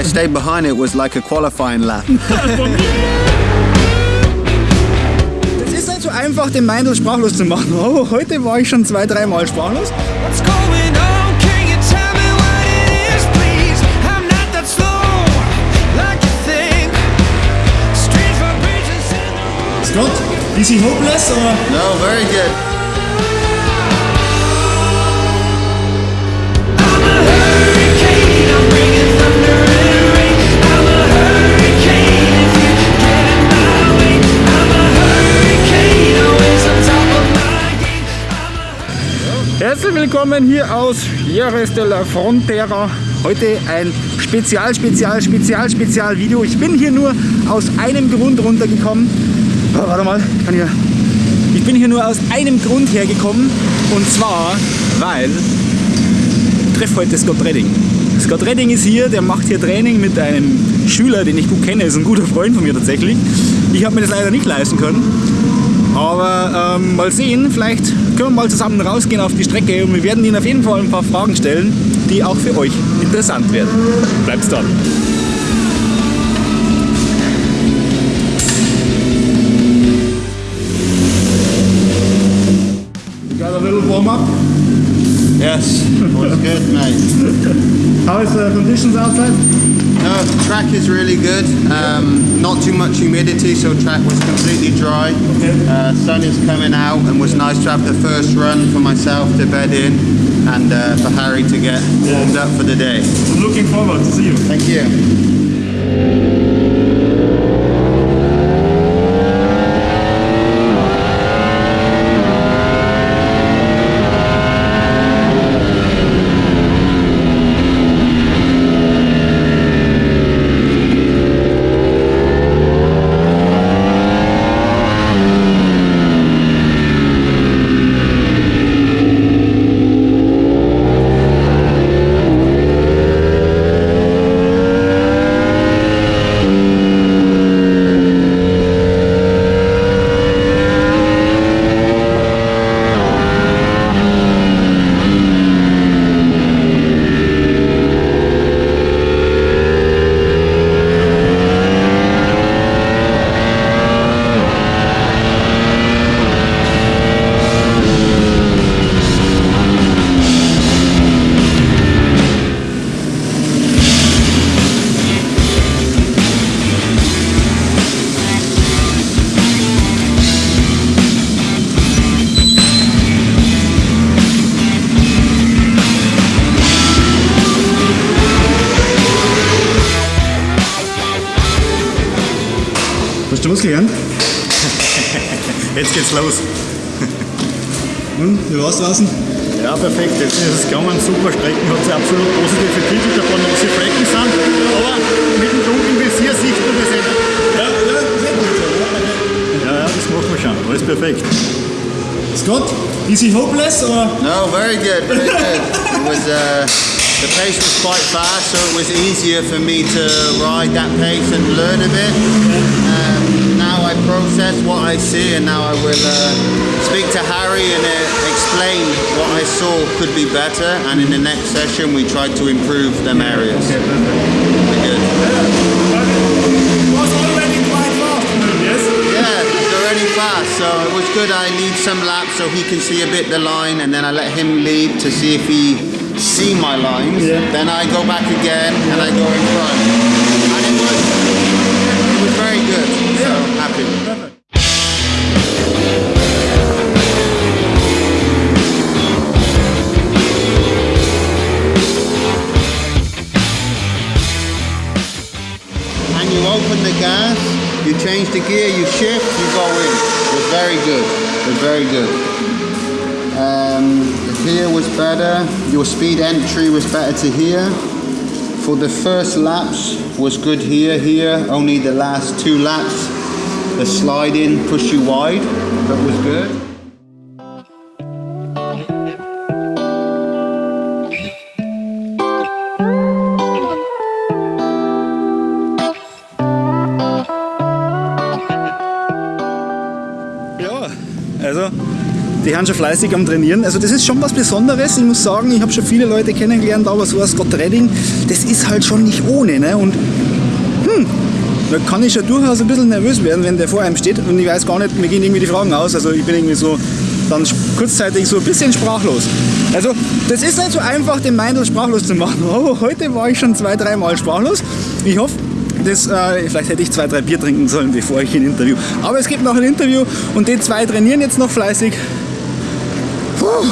I stayed behind. It was like a qualifying lap. Es ist nicht so einfach, den Meindl sprachlos zu machen, aber heute war ich schon zwei, dreimal sprachlos. What's going on? Can you tell me what it is, please? I'm not that slow, like you think. Strange vibrations in the Scott, is he hopeless or? no, very good. Herzlich willkommen hier aus Jerez de la Frontera. Heute ein Spezial, Spezial, Spezial, Spezial Video. Ich bin hier nur aus einem Grund runtergekommen. Oh, warte mal, kann ich. Ich bin hier nur aus einem Grund hergekommen. Und zwar, weil ich treffe heute Scott Redding. Scott Redding ist hier, der macht hier Training mit einem Schüler, den ich gut kenne, ist ein guter Freund von mir tatsächlich. Ich habe mir das leider nicht leisten können. Aber ähm, mal sehen, vielleicht können wir mal zusammen rausgehen auf die Strecke und wir werden Ihnen auf jeden Fall ein paar Fragen stellen, die auch für euch interessant werden. Bleibt dran. Got a little warm up. Yes, was good, mate. How is the conditions outside? No, track is really good. Um, not too much humidity, so track was completely dry. Uh, sun is coming out, and was nice to have the first run for myself to bed in, and uh, for Harry to get warmed up for the day. I'm looking forward to see you. Thank you. Hast du was gelernt? Jetzt geht's los. Und, wie war's draußen? Ja, perfekt. Jetzt ist es gegangen. Super Strecken. Hat sie absolut positive Kritik. Ein paar nasse Flecken sind. Aber mit dem dunklen Visier sieht man das nicht. Ja. Ja, ja, das machen wir schon. Alles perfekt. Scott, is he hopeless or? No, very good, very good. It was uh, the pace was quite fast, so it was easier for me to ride that pace and learn a bit. Um, now I process what I see, and now I will uh, speak to Harry and uh, explain what I saw could be better. And in the next session, we try to improve them areas. Okay, perfect. Very good. Was already quite fast, yes? Yeah, it's already fast, so it was good. I lead some laps so he can see a bit the line, and then I let him lead to see if he see my lines. Yeah. Then I go back again and I go in front, you open the gas, you change the gear, you shift, you go in. Was very good. Was very good. Um, here was better. Your speed entry was better to here. For the first laps was good here, here. Only the last two laps, the sliding push you wide. That was good. Die haben schon fleißig am Trainieren. Also das ist schon was Besonderes. Ich muss sagen, ich habe schon viele Leute kennengelernt, aber so als Scott Redding, das ist halt schon nicht ohne. Ne? Und hm, da kann ich schon durchaus ein bisschen nervös werden, wenn der vor einem steht und ich weiß gar nicht, mir gehen irgendwie die Fragen aus. Also ich bin irgendwie so dann kurzzeitig so ein bisschen sprachlos. Also das ist nicht so einfach, den Meindl sprachlos zu machen. Aber heute war ich schon zwei, dreimal sprachlos. Ich hoffe, das, äh, vielleicht hätte ich zwei, drei Bier trinken sollen, bevor ich ein Interview. Aber es gibt noch ein Interview und die zwei trainieren jetzt noch fleißig. Puh,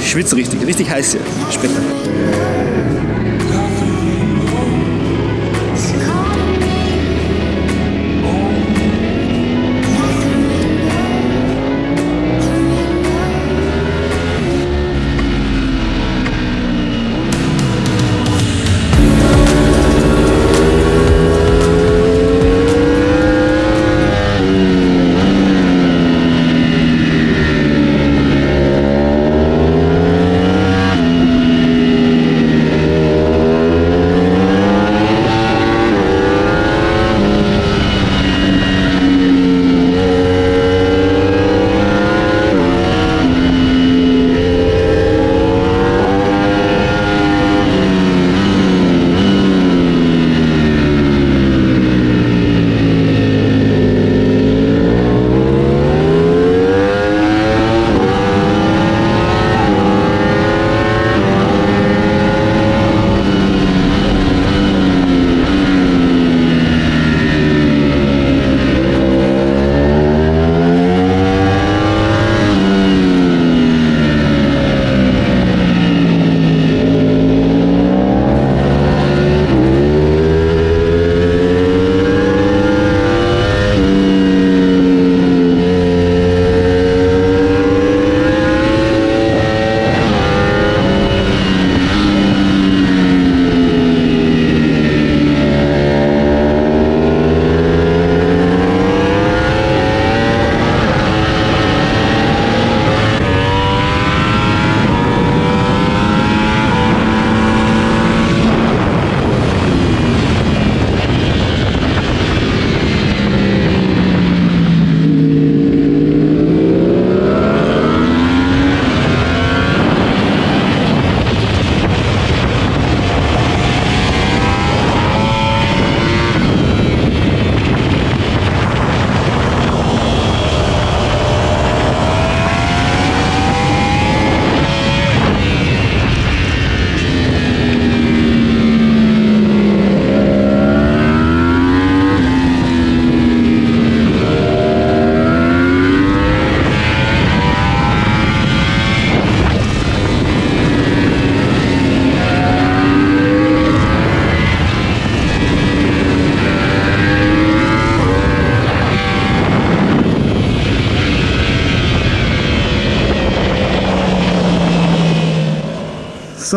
ich schwitze richtig, richtig heiß hier. Später.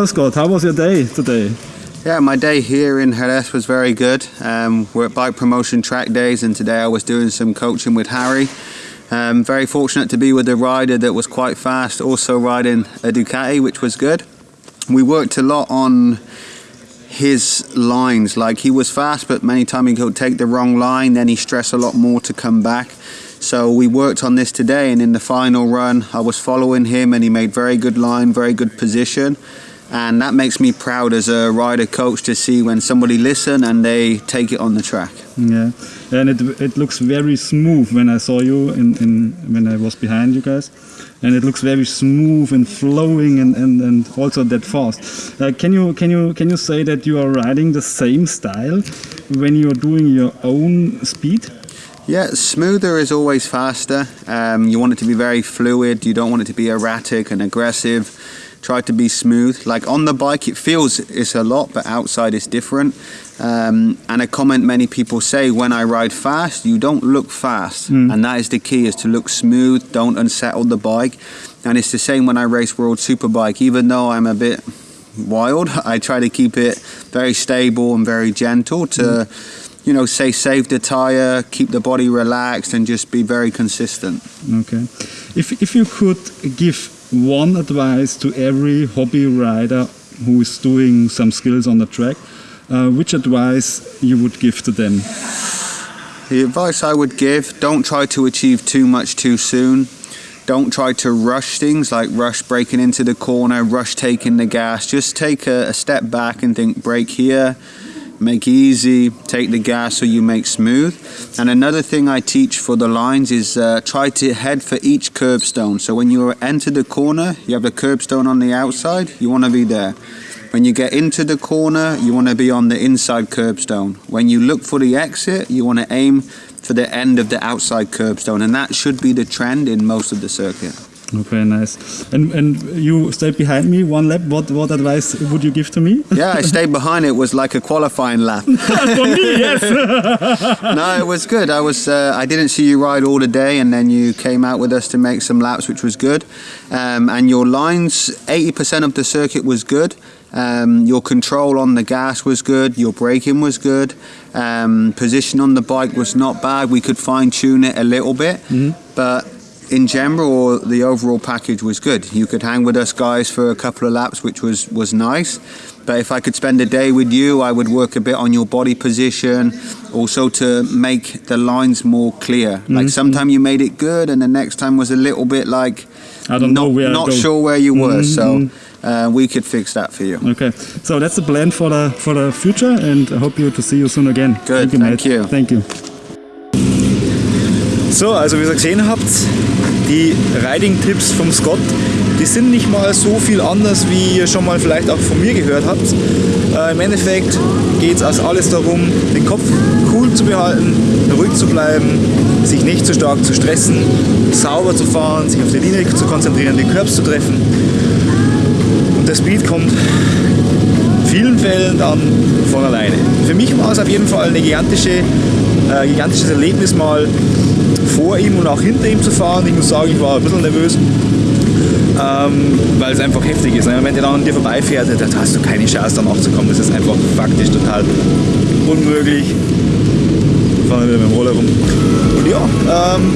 Scott, how was your day today? Yeah, my day here in Jerez was very good. Um, we're at bike promotion track days, and today I was doing some coaching with Harry. Um, very fortunate to be with a rider that was quite fast, also riding a Ducati, which was good. We worked a lot on his lines. Like he was fast, but many times he could take the wrong line. Then he stressed a lot more to come back. So we worked on this today, and in the final run, I was following him, and he made very good line, very good position. And that makes me proud as a rider coach to see when somebody listen and they take it on the track. Yeah, and it, it looks very smooth when I saw you in, in when I was behind you guys, and it looks very smooth and flowing and, and, and also that fast. Uh, can you can you can you say that you are riding the same style when you are doing your own speed? Yeah, smoother is always faster. Um, you want it to be very fluid. You don't want it to be erratic and aggressive. Try to be smooth. Like on the bike, it feels it's a lot, but outside it's different. Um, and a comment many people say when I ride fast, you don't look fast, and that is the key: is to look smooth. Don't unsettle the bike. And it's the same when I race World Superbike. Even though I'm a bit wild, I try to keep it very stable and very gentle to you know, say save the tire, keep the body relaxed, and just be very consistent. Okay. If, if you could give one advice to every hobby rider who is doing some skills on the track, uh, which advice you would give to them? The advice I would give: don't try to achieve too much too soon. don't try to rush things like rush braking into the corner, rush taking the gas. Just take a, a step back and think brake here, make easy, take the gas so you make smooth. And another thing I teach for the lines is uh, try to head for each curbstone. So when you enter the corner, you have the curbstone on the outside, you want to be there. When you get into the corner, you want to be on the inside curbstone. When you look for the exit, you want to aim for the end of the outside curbstone, and that should be the trend in most of the circuit. Okay, nice. And and you stayed behind me one lap. What what advice would you give to me? Yeah, I stayed behind. It was like a qualifying lap. For me, yes. no, it was good. I was. Uh, I didn't see you ride all the day, and then you came out with us to make some laps, which was good. Um, and your lines, eighty percent of the circuit was good. Um, your control on the gas was good. Your braking was good. Um, position on the bike was not bad. We could fine tune it a little bit, but in general, the overall package was good. You could hang with us guys for a couple of laps, which was was nice. But if I could spend a day with you, I would work a bit on your body position, also to make the lines more clear. Like sometime you made it good, and the next time was a little bit like I don't not, know where not go. sure where you were. So uh, we could fix that for you. Okay, so that's the plan for the for the future, and I hope you to see you soon again. Good, Thank you. thank you. Thank you. So, also wie ihr gesehen habt, die Riding-Tipps vom Scott, die sind nicht mal so viel anders, wie ihr schon mal vielleicht auch von mir gehört habt. Äh, Im Endeffekt geht es also alles darum, den Kopf cool zu behalten, ruhig zu bleiben, sich nicht zu stark zu stressen, sauber zu fahren, sich auf die Linie zu konzentrieren, die Curbs zu treffen. Und der Speed kommt vielen Fällen dann von alleine. Für mich war es auf jeden Fall ein gigantische, äh, gigantisches Erlebnis, mal vor ihm und auch hinter ihm zu fahren. Ich muss sagen, ich war ein bisschen nervös, ähm, weil es einfach heftig ist. ne? Wenn der dann an dir vorbeifährt, da hast du keine Chance, da nachzukommen. Das ist einfach faktisch total unmöglich. Fahren wieder mit dem Roller rum. Und ja, ähm,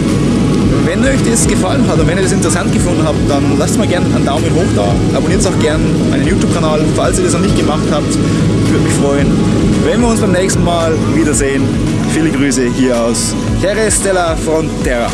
wenn euch das gefallen hat und wenn ihr das interessant gefunden habt, dann lasst mal gerne einen Daumen hoch da. Abonniert auch gerne meinen YouTube-Kanal, falls ihr das noch nicht gemacht habt. Ich würde mich freuen, wenn wir uns beim nächsten Mal wiedersehen. Viele Grüße hier aus Jerez de la Frontera.